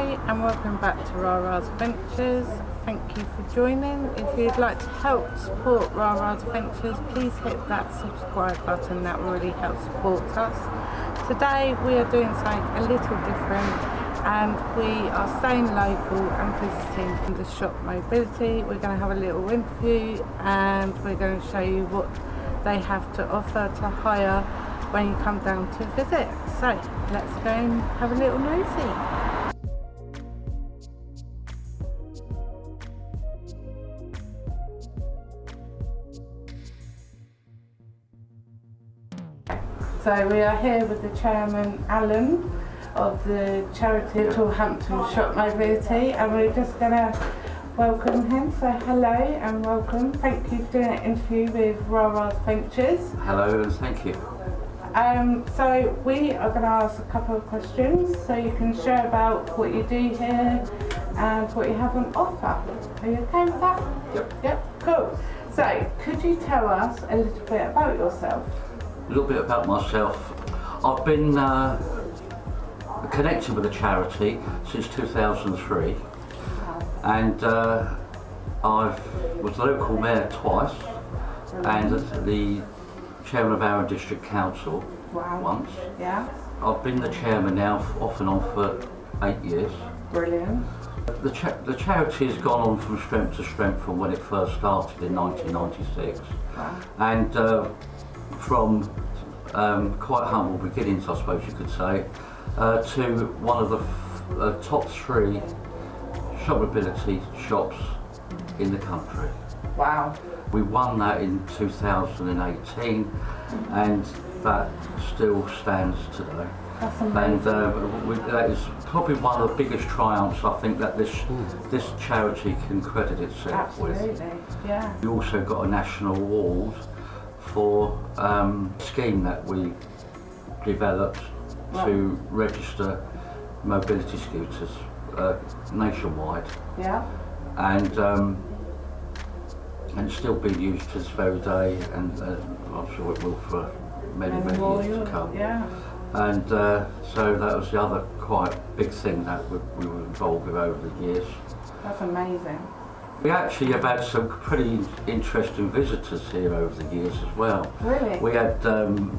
Hi and welcome back to Rara's Adventures. Thank you for joining. If you'd like to help support Rara's Adventures, please hit that subscribe button. That really help support us. Today we are doing something a little different and we are staying local and visiting the shop Mobility. We're going to have a little interview and we're going to show you what they have to offer to hire when you come down to visit. So let's go and have a little nosy. So we are here with the chairman, Alan, of the charity Hampton Shop Mobility, and we're just going to welcome him. So hello and welcome. Thank you for doing an interview with Rara's Ventures. Hello and thank you. Um, so we are going to ask a couple of questions so you can share about what you do here and what you have on offer. Are you okay with that? Yep. Yep, cool. So could you tell us a little bit about yourself? A little bit about myself. I've been uh, connected with the charity since 2003 and uh, I was local mayor twice and the chairman of our district council Wow. once. Yeah, I've been the chairman now off and on for eight years. brilliant. The, cha- the charity has gone on from strength to strength from when it first started in 1996 Wow. and uh, from um, quite humble beginnings I suppose you could say uh, to one of the uh, top three shop mobility shops in the country. Wow. We won that in 2018 and that still stands today. That's And amazing. uh, we, that is probably one of the biggest triumphs I think that this this charity can credit itself with. Absolutely. Yeah. We also got a national award for um, scheme that we developed to register mobility scooters uh, nationwide, Yeah. and um, and still being used to this very day, and uh, I'm sure it will for many many years to come. Yeah. And uh, so that was the other quite big thing that we, we were involved with over the years. That's amazing. We actually have had some pretty interesting visitors here over the years as well. Really? We had um,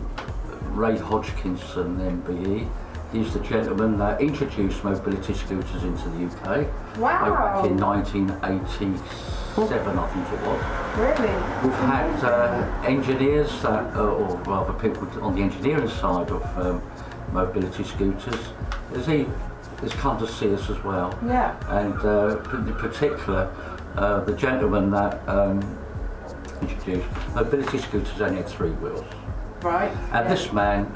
Ray Hodgkinson, MBE. He's the gentleman that introduced mobility scooters into the UK Wow. back in 1987, I think it was. Really? We've had uh, engineers that, uh, or rather people on the engineering side of um, mobility scooters. Has he has come to see us as well? Yeah. And uh, in particular, uh, the gentleman that um, introduced mobility scooters only had three wheels, Right. and yeah. this man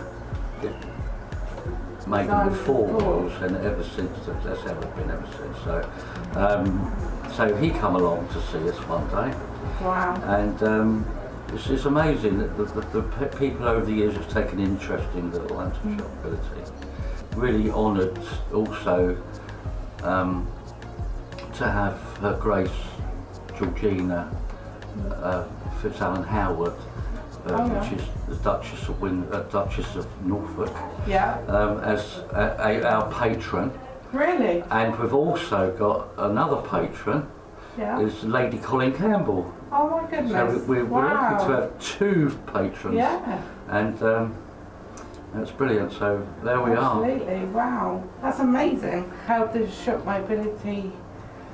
made them with four wheels, and ever since that's how it's been ever since. So, um, so he come along to see us one day. Wow. And um, it's, it's amazing that the, the, the people over the years have taken interest in the Lantern Shop ability. Really honoured also um, to have Her Grace Georgina uh, Fitzalan Howard, uh, Oh, yeah. which is the Duchess of, Win- uh, Duchess of Norfolk, Yeah. um, as a, a, our patron. Really? And we've also got another patron, Yeah. is Lady Colin Campbell. Oh my goodness. we- we're, we're wow. lucky to have two patrons. Yeah. And um, that's brilliant. So there we are. Absolutely. Wow. That's amazing. How did shop mobility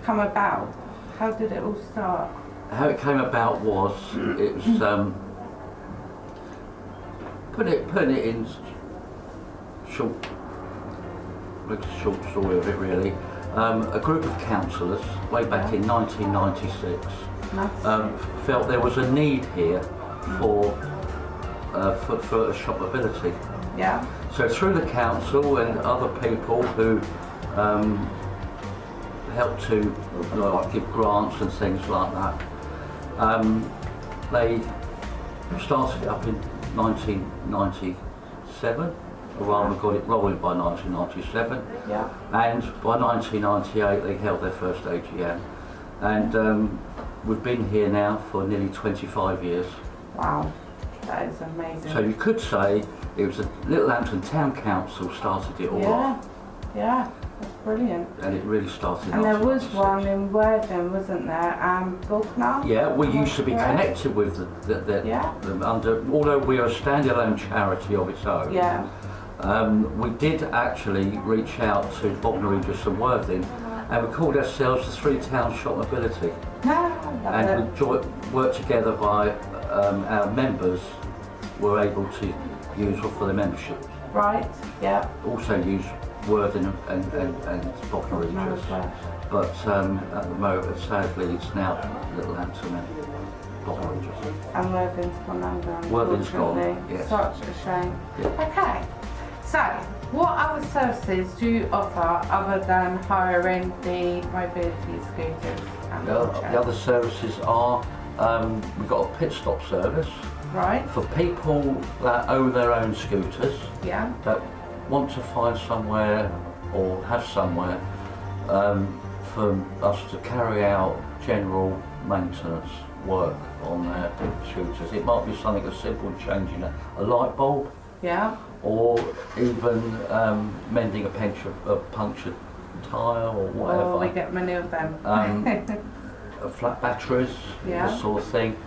come about? How did it all start? How it came about was it was um, put it putting it in short, like a short story of it really. Um, a group of councillors way back in 1996 um, felt there was a need here for uh, for, for shop mobility. yeah. So through the council and other people who um, help to you know, like give grants and things like that, um, they started it up in 1997, or rather got it rolling by 1997, Yeah. and by 1998 they held their first AGM. And um, we've been here now for nearly 25 years. Wow. That is amazing. So you could say it was a Littlehampton Town Council started it all yeah. off. Yeah, that's brilliant. and it really started. And there was one in Worthing, wasn't there? Um, Bognor? Yeah, we used to be connected with the, the, the, Yeah. the under, although we are a standalone charity of its own. Yeah. Um, we did actually reach out to Bognor Regis and Worthing, and we called ourselves the Three Town Shop Mobility. No, And we it. jo- worked together by um, our members were able to use for their membership. Right, yeah. Also use Worthing and, and, and Bognor No, Regis. But um, at the moment, sadly, it's now Little Hampton and Bognor Regis. And Worthing's gone under, Worthing's gone, yes. Such a shame. Yeah. Okay, so what other services do you offer other than hiring the mobility scooters and The, the other services are um, we've got a pit stop service Right, for people that own their own scooters yeah, that want to find somewhere or have somewhere um, for us to carry out general maintenance work on their scooters. It might be something as simple as changing a, a light bulb yeah, or even um, mending a, puncture, a punctured tyre or whatever. or we get many of them. Um, flat batteries, Yeah. this sort of thing.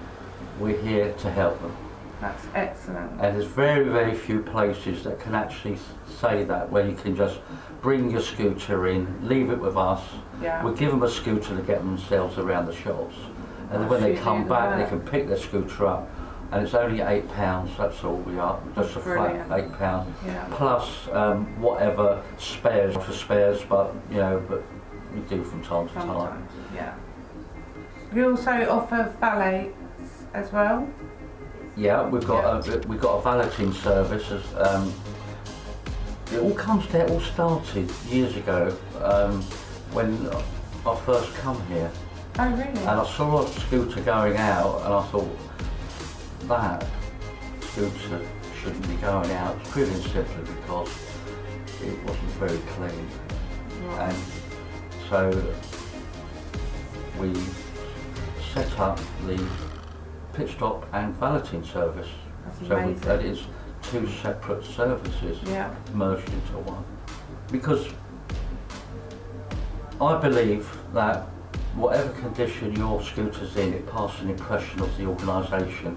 We're here to help them. That's excellent. And there's very, very few places that can actually say that, where you can just bring your scooter in, leave it with us. Yeah, We give them a scooter to get themselves around the shops. And then when they come back, they can pick their scooter up. And it's only eight pounds, that's all we are, just a Brilliant. flat eight pounds. yeah. Plus um, whatever spares for spares, but you know, but we do from time to time. Yeah. You also offer valets as well? Yeah, we've got a we've got a valeting service. As, um, it all comes. It all started years ago um, when I first come here, Oh, really? and I saw a scooter going out, and I thought that scooter shouldn't be going out. Purely simply because it wasn't very clean, Right. and so we set up the pit stop and valeting service. That's So amazing. that is two separate services Yeah, merged into one. Because I believe that whatever condition your scooter's in, it passes an impression of the organisation.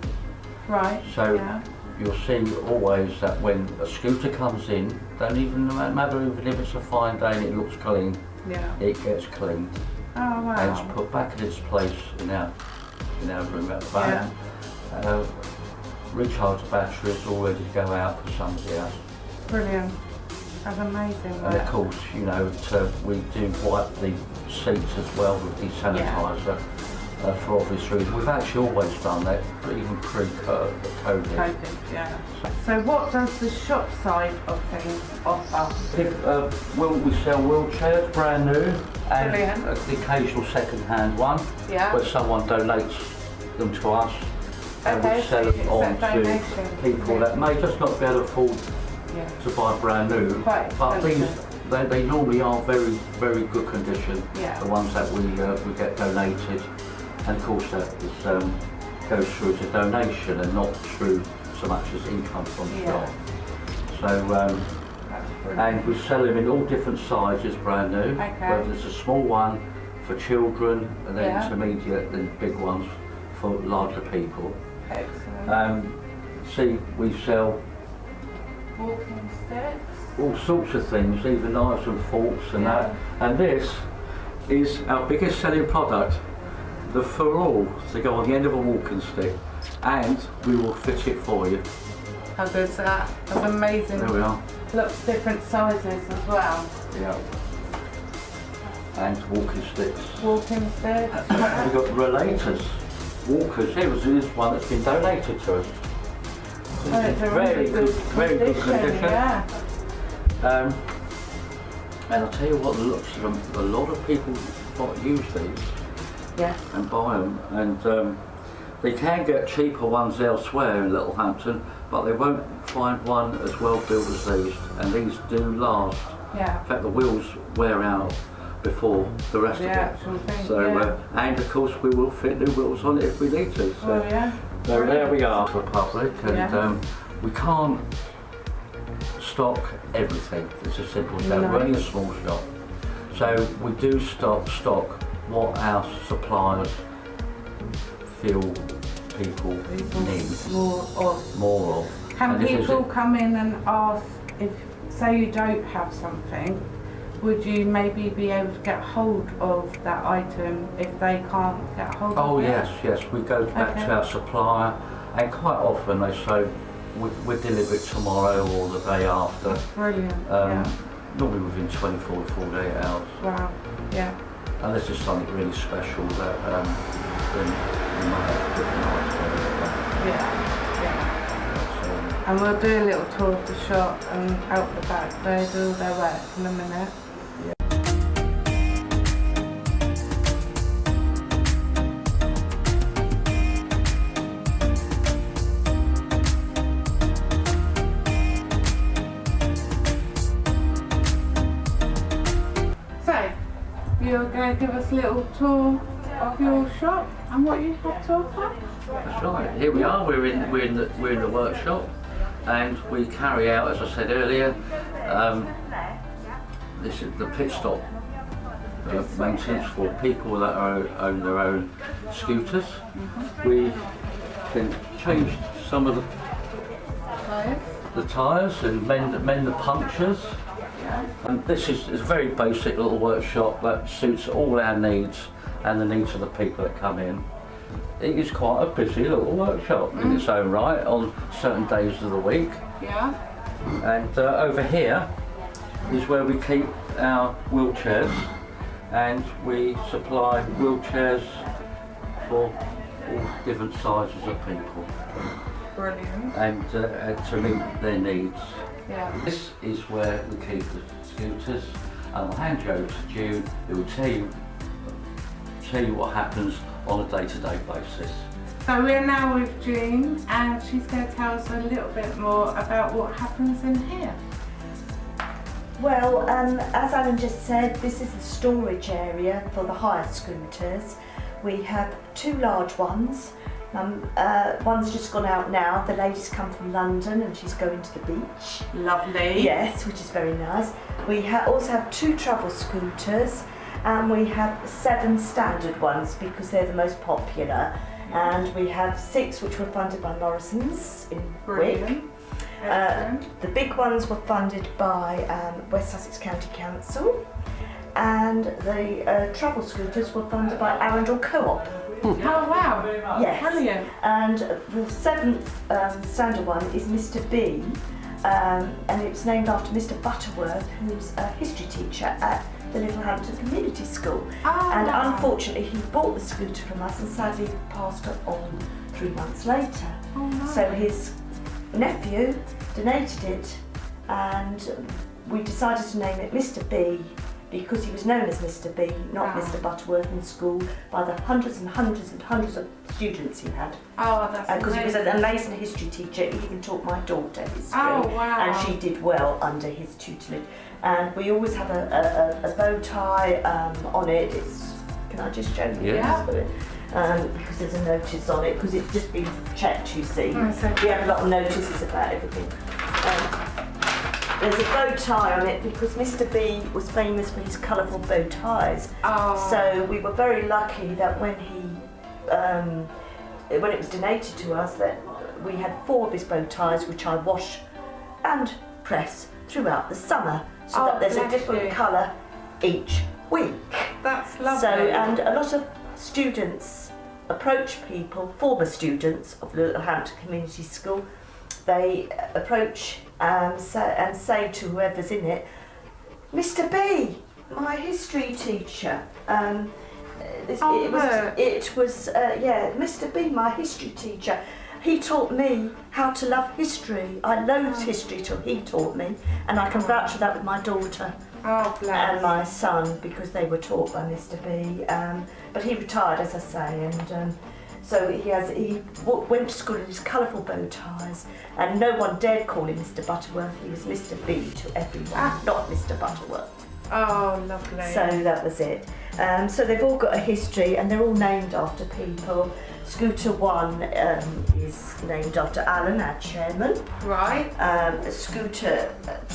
right. So yeah. you'll see always that when a scooter comes in, don't even no matter even if it's a fine day and it looks clean, Yeah. it gets cleaned Oh, and it's put back in its place in our in our room at the back. Uh, recharge the batteries all ready to go out for somebody else. Brilliant. That's amazing. And of course, you know, to, we do wipe the seats as well with desanitizer uh, for obvious reasons. We've actually always done that, even pre-COVID. COVID, yeah. So what does the shop side of things offer? If, uh, will we sell wheelchairs, brand new, and Brilliant. uh, the occasional second-hand one, Yeah. where someone donates them to us, and Okay, we sell you them on to people that may just not be able to afford Yeah. to buy brand new, Quite but these they, they normally are very very good condition. Yeah. The ones that we uh, we get donated, and of course that is, um, goes through as a donation and not through so much as income from the Yeah. shop. So um, and we sell them in all different sizes, brand new. Okay. Whether it's a small one for children, and then Yeah. intermediate, then big ones for larger people. Excellent. Um, see, we sell Walking sticks. all sorts of things, even knives and forks and that. And this is our biggest selling product, the ferrule to go on the end of a walking stick. And we will fit it for you. How good's that? That's amazing. There we are. Lots different sizes as well. Yeah. And walking sticks. Walking sticks. We've got rollators, walkers. Here was this one that's been donated to us. Oh, it's a very really good very good condition. Yeah. Um, and I'll tell you what, looks of them, a lot of people use these. Yes. and buy them. And um, they can get cheaper ones elsewhere in Littlehampton, but they won't find one as well built as these. And these do last. Yeah. In fact, the wheels wear out before the rest The of it. thing. So, yeah. uh, and of course, we will fit new wheels on it if we need to. So, oh yeah. so there we are for public, and Yeah. um, we can't stock everything. It's a simple that. No. We're only a small shop. So we do stock stock what our suppliers feel people need More of. more of. Can And people come in and ask if, say you don't have something, would you maybe be able to get hold of that item if they can't get hold Oh of it? Oh yes, yes. We go back Okay. to our supplier, and quite often they say we, we deliver it tomorrow or the day after. Brilliant. Um, yeah. Normally within 24 to 48 hours. Wow. Yeah. Unless is something really special that um, then we might have to put an ice Yeah. Yeah. it. And we'll do a little tour of the shop and out the back. They do their work in a minute. Going to give us a little tour of your shop and what you have to offer? That's right. Here we are. We're in we're in the we're in the workshop, and we carry out, as I said earlier, um, this is the pit stop uh, maintenance for people that are, own their own scooters. We can change some of the Right. the tyres and mend, mend the punctures. And this is, is a very basic little workshop that suits all our needs and the needs of the people that come in. It is quite a busy little workshop in its own right on certain days of the week. Yeah. And uh, over here is where we keep our wheelchairs and we supply wheelchairs for all different sizes of people Brilliant. and uh, and to meet their needs. Yeah. This is where we keep the scooters and I'll hand you over to June who will tell you, tell you what happens on a day-to-day basis. So we're now with June and she's going to tell us a little bit more about what happens in here. Well, um, as Alan just said, this is the storage area for the hire scooters. We have two large ones. Um, uh, one's just gone out now. The lady's come from London and she's going to the beach. Lovely. Yes, which is very nice. We ha- also have two travel scooters and we have seven standard ones because they're the most popular. And we have six which were funded by Morrison's in Wick. Brilliant. Excellent. The big ones were funded by um, West Sussex County Council, and the uh, travel scooters were funded by Arundel Co-op. Oh wow. Yes. Brilliant. And the seventh um, standard one is Mr. B, um, and it's named after Mr. Butterworth, who's a history teacher at the Littlehampton Community School. Oh, And wow. unfortunately, he bought the scooter from us and sadly passed it on three months later. Oh, nice. So his nephew donated it, and we decided to name it Mr. B because he was known as Mr. B, not Wow. Mr. Butterworth in school, by the hundreds and hundreds and hundreds of students he had. Oh, that's Because he was amazing. an amazing history teacher, he even taught my daughter history. Oh, wow. And she did well under his tutelage. And we always have a, a, a, a bow tie um, on it. It's, can I just show you? Yeah. this? Um, because there's a notice on it, because it's just been checked, you see. Oh, so- We have a lot of notices about everything. There's a bow tie on it because Mr. B was famous for his colourful bow ties. Oh. So we were very lucky that when he, um, when it was donated to us, that we had four of his bow ties, which I wash and press throughout the summer, so Oh, that there's a different you. colour each week. That's lovely. So, and a lot of students approach people, former students of Littlehampton Community School, they approach um, say, and say to whoever's in it, Mr. B, my history teacher. Um, this, Oh, it was, it was uh, yeah, Mr. B, my history teacher. He taught me how to love history. I loathed history till he taught me, and I can vouch for that with my daughter oh, and my son because they were taught by Mr. B. Um, but he retired, as I say, and um, so he has he went to school in his colourful bow ties, and no one dared call him Mr. Butterworth. He was Mr. B to everyone, Ah. not Mr. Butterworth. oh, lovely. So that was it. Um, so they've all got a history, and they're all named after people. Scooter 1 um, is named after Alan, our chairman. Right. Um, Scooter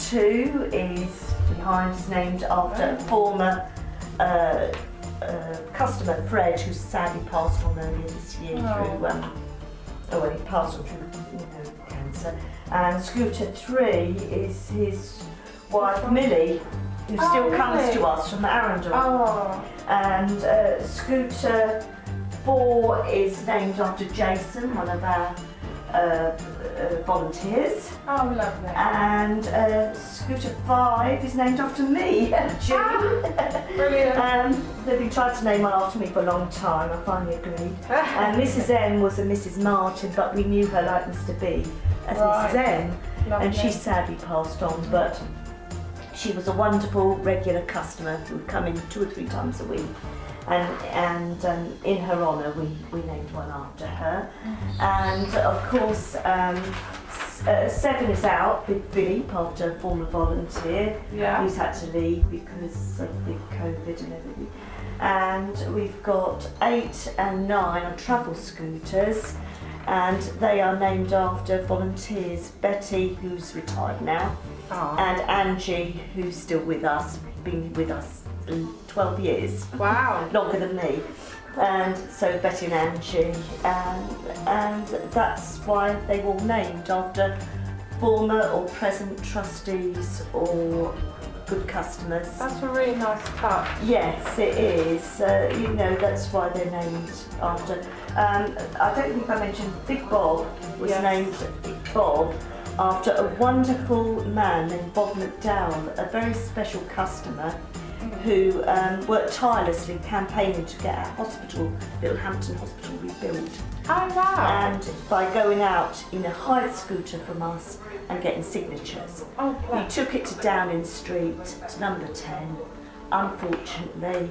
2 is behind, is named after a former uh, uh, customer, Fred, who sadly passed on earlier this year Oh. through, um, oh, well, he passed on through you know, cancer. And Scooter 3 is his wife, Millie, who Oh, still comes really? to us from Arundel Oh. and uh, scooter 4 is named after Jason, one of our uh, uh, volunteers, Oh, lovely. and uh, scooter 5 is named after me, Julie. Brilliant. um, they've been trying to name one after me for a long time, I finally agreed. And Mrs M was a Mrs Martin, but we knew her like Mr B as Right. Mrs M, Lovely. and she sadly passed on, but she was a wonderful regular customer who would come in two or three times a week. And, and um, in her honour, we, we named one after her. And of course, um, uh, Seven is out with Billy, after a former volunteer Yeah. who's had to leave because of the COVID and everything. And we've got eight and nine on travel scooters, and they are named after volunteers. Betty, who's retired now, Oh. and Angie, who's still with us, been with us in 12 years, Wow. longer than me. And so Betty and Angie, and, and that's why they were all named after former or present trustees or good customers. That's a really nice touch. Yes, it is. Uh, you know, that's why they're named after. Um, I don't think I mentioned Big Bob was Yes. named Big Bob after a wonderful man named Bob McDowell, a very special customer who um, worked tirelessly campaigning to get our hospital, Little Hampton Hospital, rebuilt. Oh, wow. And by going out in a hired scooter from us and getting signatures. oh, We took it to Downing Street, to number 10. Unfortunately,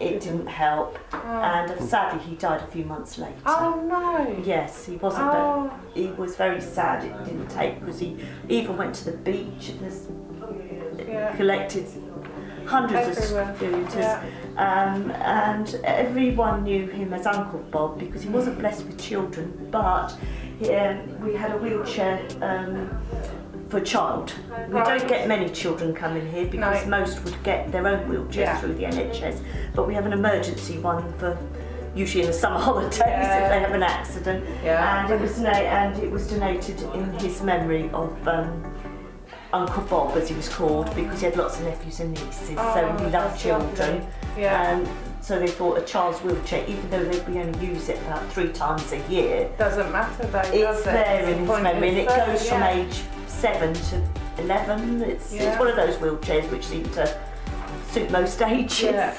it didn't help, and sadly, he died a few months later. Oh, no. Yes, he wasn't. Oh. But he was very sad. It didn't take because he even went to the beach and Yeah. collected hundreds Everywhere. of scooters. Yeah. Um, and everyone knew him as Uncle Bob because he wasn't blessed with children, but he, um, we had a wheelchair um, for a child. We Right. don't get many children coming here because No. most would get their own wheelchairs Yeah. through the NHS, but we have an emergency one for usually in the summer holidays Yeah. if they have an accident. Yeah. And it was and it was donated in his memory of um, Uncle Bob, as he was called, because he had lots of nephews and nieces, so Oh, he loved children. lovely. Yeah. Um, so they thought a child's wheelchair, even though they only use it about three times a year, Doesn't matter though, does it's it? there It's in his memory, and it so, goes from age seven to eleven. It's, Yeah. it's one of those wheelchairs which seem to suit most ages. Yeah,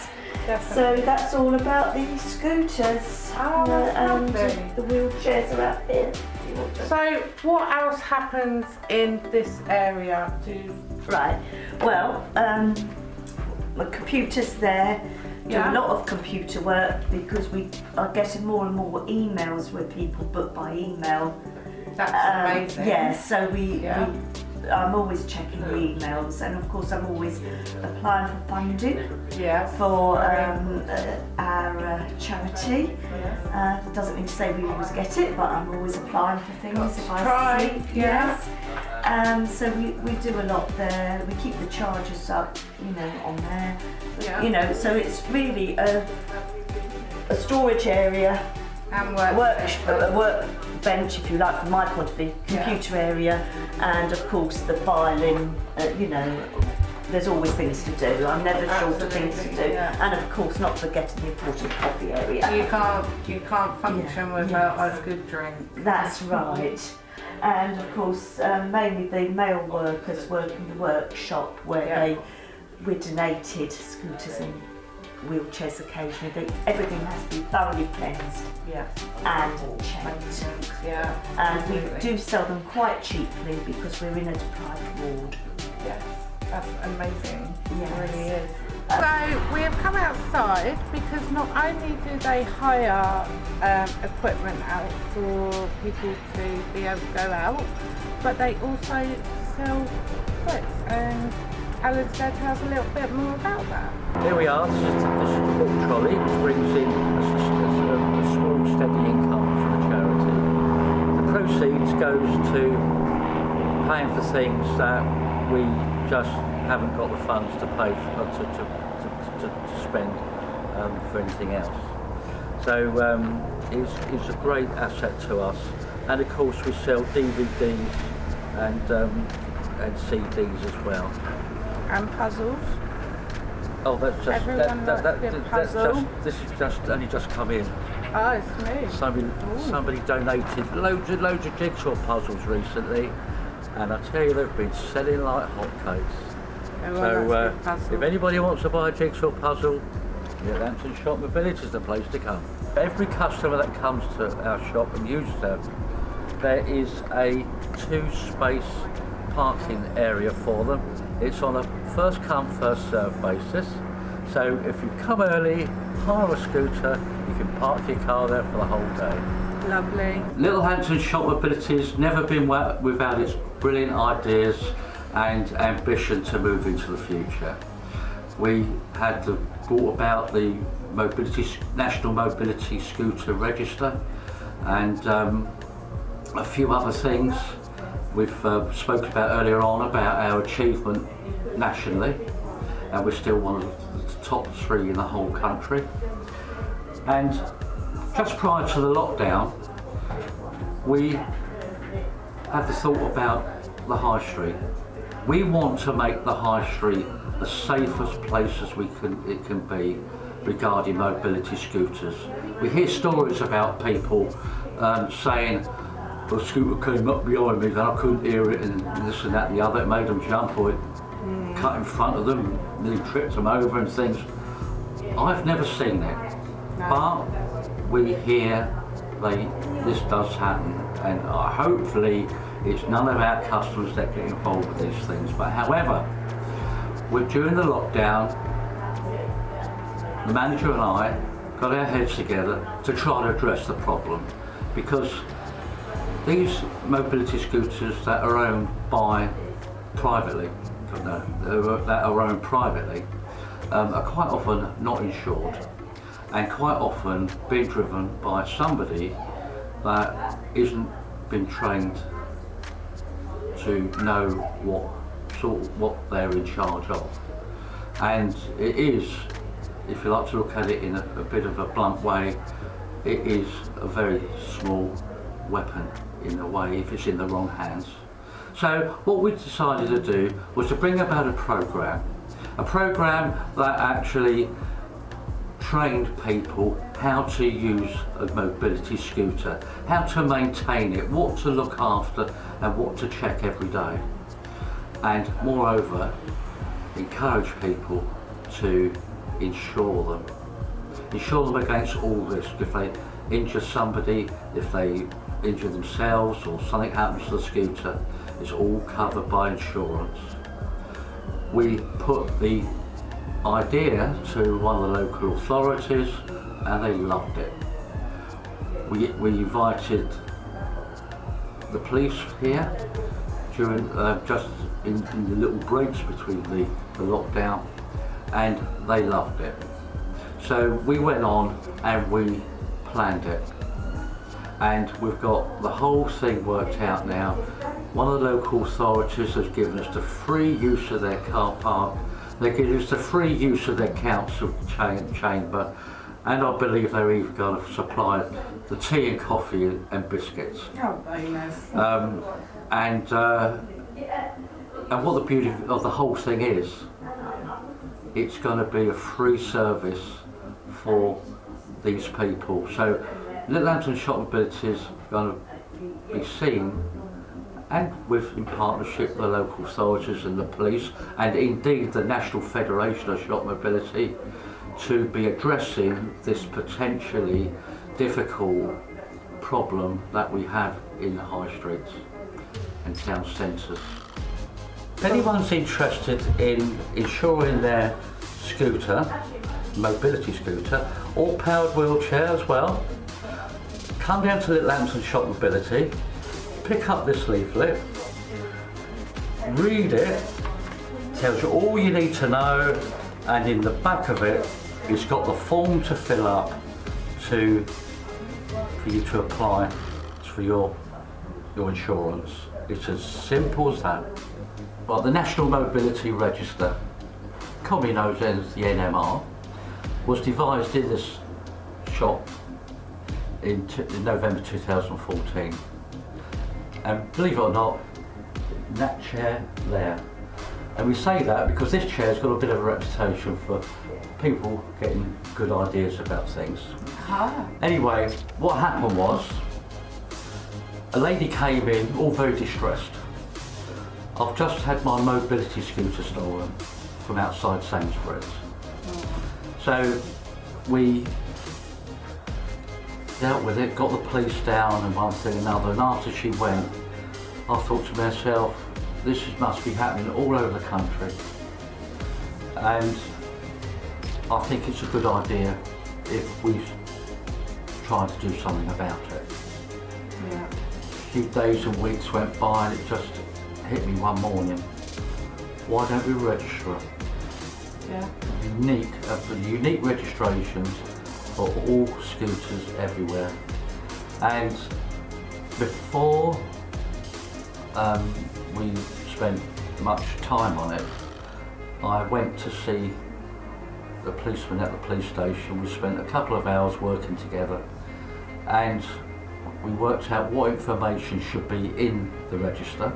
Definitely. So that's all about the scooters. Oh, and lovely. the wheelchairs are out here. If you want to- So, what else happens in this area? Do Right. Well, um, my computer's there. Do Yeah. a lot of computer work because we are getting more and more emails where people book by email. that's Um, amazing. Yeah, so we, Yeah. we I'm always checking the emails, and of course I'm always applying for funding Yes. for um, uh, our uh, charity. Uh, doesn't mean to say we always get it, but I'm always applying for things if I Try, see. yeah. Yes. Um, so we, we do a lot there. We keep the charges up, you know, on there. Yeah. You know, so it's really a, a storage area, and work. work, a workbench, if you like, from my point of view, Yeah. computer area, and of course the filing. Uh, you know, there's always things to do. I'm never short of things to do, yeah. and of course not forgetting the important coffee area. You can't you can't function Yeah, without yes. a good drink. That's right. And of course, um, mainly the male workers work in the workshop where Yeah. they were donated scooters and wheelchairs occasionally. They, everything has to be thoroughly cleansed Yes. and checked. Yeah. And we do sell them quite cheaply because we're in a deprived ward. Yes. That's amazing. Yes. It really is. So we have come outside because not only do they hire um, equipment out for people to be able to go out, but they also sell clips. And Tell us a little bit more about that. Here we are, this is, the, this is the book trolley which brings in a, a a small steady income for the charity. The proceeds goes to paying for things that we just haven't got the funds to pay for, to, to, to, to, to spend um, for anything else. So um, it's, it's a great asset to us. And of course we sell DVDs and, um, and CDs as well. And puzzles. Oh, that's just Everyone that, that, that, that- that's just this is just only just come in. Oh, it's new. Somebody somebody donated loads and loads of jigsaw puzzles recently, and I tell you they've been selling like hotcakes. Everyone So uh, if anybody wants to buy a jigsaw puzzle, the Lambton Shop the Village is the place to come. Every customer that comes to our shop and uses them, there is a two-space parking area for them. It's on a first come, first served basis. So if you come early, hire a scooter, you can park your car there for the whole day. Lovely. Littlehampton Shop Mobility has never been without its brilliant ideas and ambition to move into the future. We had the, brought about the mobility, National Mobility Scooter Register and um, a few other things we've uh, spoken about earlier on about our achievement nationally and we're still one of the top three in the whole country. And just prior to the lockdown, we had the thought about the high street. We want to make the high street the safest place as we can it can be regarding mobility scooters. We hear stories about people um, saying the scooter came up behind me and I couldn't hear it and this and that and the other. It made them jump or it cut in front of them, nearly tripped them over and things. I've never seen it, but we hear they this does happen, and uh, hopefully it's none of our customers that get involved with these things. But however, we're during the lockdown, the manager and I got our heads together to try to address the problem because these mobility scooters that are owned by privately, no, that are owned privately, um, are quite often not insured and quite often being driven by somebody that isn't been trained to know what sort of what they're in charge of. And it is, if you like to look at it in a, a bit of a blunt way, it is a very small weapon in a way if it's in the wrong hands. So what we decided to do was to bring about a program, a program that actually trained people how to use a mobility scooter, how to maintain it, what to look after and what to check every day. And moreover, encourage people to insure them. Insure them against all risk. If they injure somebody, if they injure themselves or something happens to the scooter, it's all covered by insurance. We put the idea to one of the local authorities and they loved it. We, we invited the police here during uh, just in, in the little breaks between the, the lockdown and they loved it. So we went on and we planned it and we've got the whole thing worked out now. One of the local authorities has given us the free use of their car park. They give us the free use of their council cha- chamber, and I believe they're even going to supply the tea and coffee and biscuits. Oh, very nice. Um, and uh, and what the beauty of the whole thing is, it's going to be a free service for these people. So Littlehampton Shop Mobility is going to be seen and with in partnership with the local authorities and the police and indeed the National Federation of Shop Mobility to be addressing this potentially difficult problem that we have in the high streets and town centres. If anyone's interested in insuring their scooter, mobility scooter, or powered wheelchair as well, come down to Littlehampton Shop Mobility, pick up this leaflet, read it, tells you all you need to know, and in the back of it, it's got the form to fill up to for you to apply. For your, your insurance. It's as simple as that. Well, the National Mobility Register, commonly known as the NMR, was devised in this shop in, t- in November 2014. And believe it or not, that chair there. And we say that because this chair's got a bit of a reputation for people getting good ideas about things. Ah. Anyway, what happened was a lady came in, all very distressed. I've just had my mobility scooter stolen from outside Sainsbury's. So we dealt with it, got the police down and one thing and another. And after she went, I thought to myself, this must be happening all over the country. And I think it's a good idea if we try to do something about it. Yeah. A few days and weeks went by and it just hit me one morning. Why don't we register them? Yeah. Unique, uh, unique registrations for all scooters everywhere. And before um, we spent much time on it, I went to see the policeman at the police station. We spent a couple of hours working together and we worked out what information should be in the register.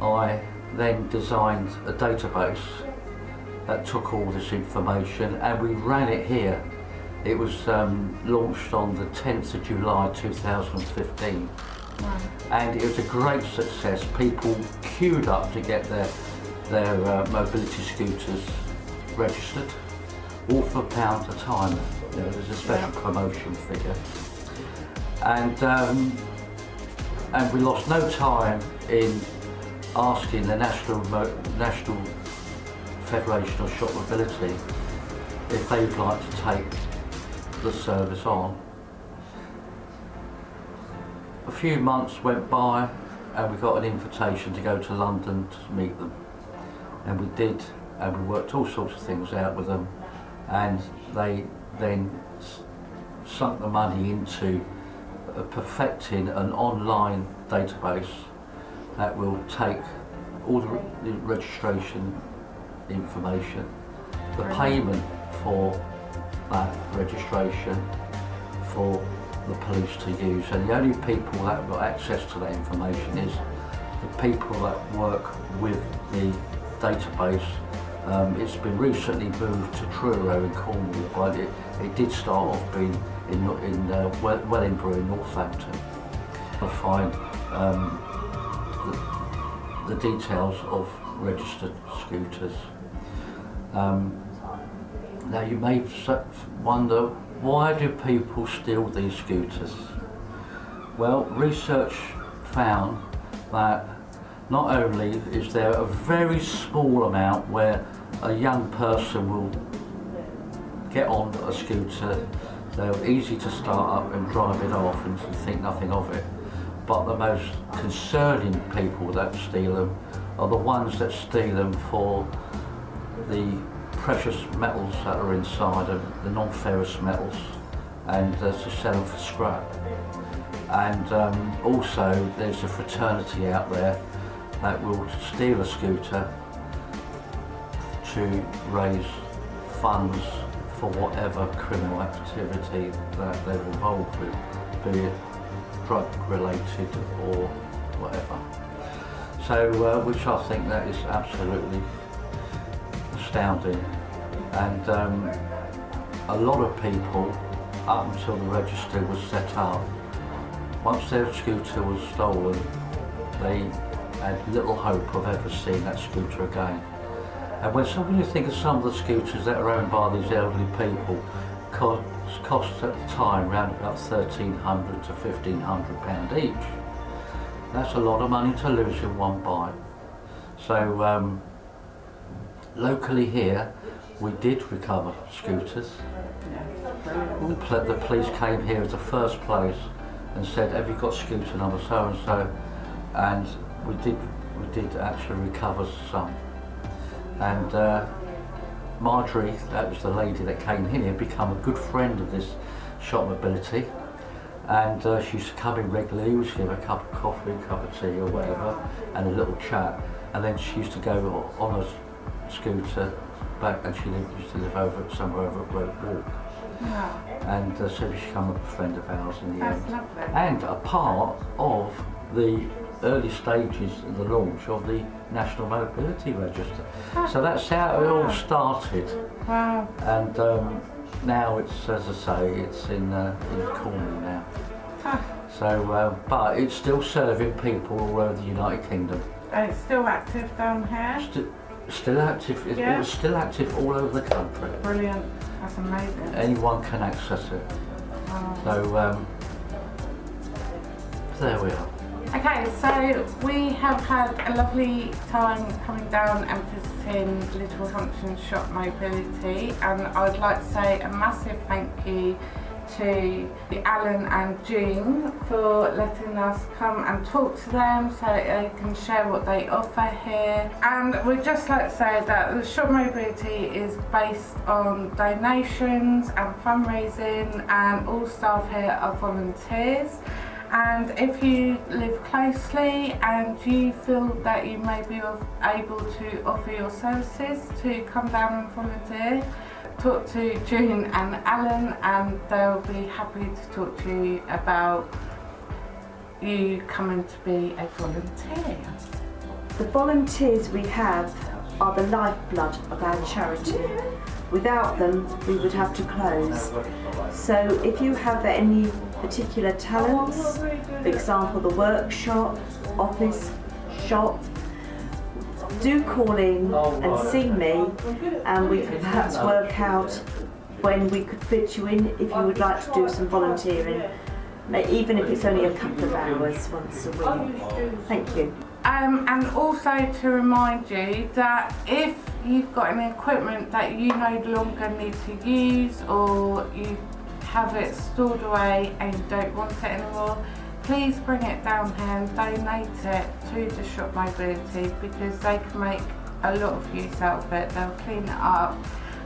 I then designed a database that took all this information and we ran it here. It was um, launched on the 10th of July 2015 and it was a great success. People queued up to get their, their uh, mobility scooters registered, all for a pound a time. You know, there's a special Yeah. promotion figure. And, um, and we lost no time in asking the National, Mo- National Federation of Shop Mobility if they'd like to take the service on. A few months went by and we got an invitation to go to London to meet them. And we did, and we worked all sorts of things out with them. And they then sunk the money into uh, perfecting an online database that will take all the registration information, the payment for that registration for the police to use. And the only people that have got access to that information is the people that work with the database. Um, it's been recently moved to Truro in Cornwall, but it, it did start off being in, in uh, Wellingborough in Northampton. I find um, the, the details of registered scooters. Um, now you may wonder, why do people steal these scooters? Well, research found that not only is there a very small amount where a young person will get on a scooter, they're easy to start up and drive it off and think nothing of it. But the most concerning people that steal them are the ones that steal them for the precious metals that are inside of the non-ferrous metals and uh, to sell them for scrap. And um, also there's a fraternity out there that will steal a scooter to raise funds for whatever criminal activity that they're involved with, be it drug related or whatever. So, uh, which I think that is absolutely astounding. And um, a lot of people, up until the register was set up, once their scooter was stolen, they had little hope of ever seeing that scooter again. And when, so when you think of some of the scooters that are owned by these elderly people, cost, cost at the time around about 1300 to 1500 pound each. That's a lot of money to lose in one bite. So um, locally here, we did recover scooters. The, police came here as the first place and said, "Have you got scooter number so and so?" And we did, we did actually recover some. And uh, Marjorie, that was the lady that came here, become a good friend of this Shop Mobility. And uh, she used to come in regularly, we used to give her a cup of coffee, a cup of tea or whatever, and a little chat. And then she used to go on a scooter back, and she lived, used to live over somewhere over at Road Walk. Yeah, And uh, so she became a friend of ours in the that's end. lovely. And a part of the early stages of the launch of the National Mobility Register. So that's how it all started. Wow. And um, now it's, as I say, it's in, uh, in Cornwall now. Ah, So, uh, but it's still serving people all over the United Kingdom. and it's still active down here. St- still active. It's Yeah. it's still active all over the country. Brilliant. That's amazing. Anyone can access it. So um, there we are. Okay, so we have had a lovely time coming down and visiting Littlehampton Shop Mobility and I'd like to say a massive thank you to the Alan and June for letting us come and talk to them so they can share what they offer here. And we'd just like to say that the Shop Mobility is based on donations and fundraising and all staff here are volunteers. And if you live closely and you feel that you may be able to offer your services to come down and volunteer, talk to June and Alan and they'll be happy to talk to you about you coming to be a volunteer. The volunteers we have are the lifeblood of our charity. Without them, we would have to close. So if you have any particular talents, for example, the workshop, office, shop, do call in and see me and we could perhaps work out when we could fit you in if you would like to do some volunteering, even if it's only a couple of hours once a week. Thank you. Um, and also to remind you that if you've got any equipment that you no longer need to use or you have it stored away and you don't want it anymore, please bring it down here and donate it to the Shop Mobility because they can make a lot of use out of it. They'll clean it up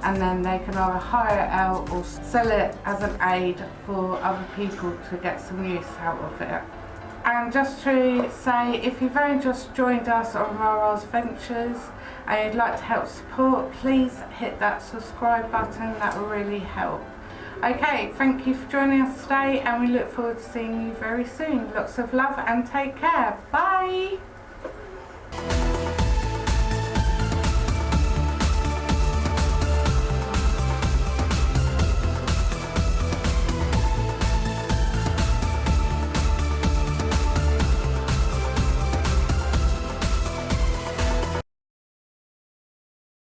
and then they can either hire it out or sell it as an aid for other people to get some use out of it. And just to say, if you've only just joined us on Rara's Ventures and you'd like to help support, please hit that subscribe button, that will really help. Okay, thank you for joining us today and we look forward to seeing you very soon. Lots of love and take care. Bye!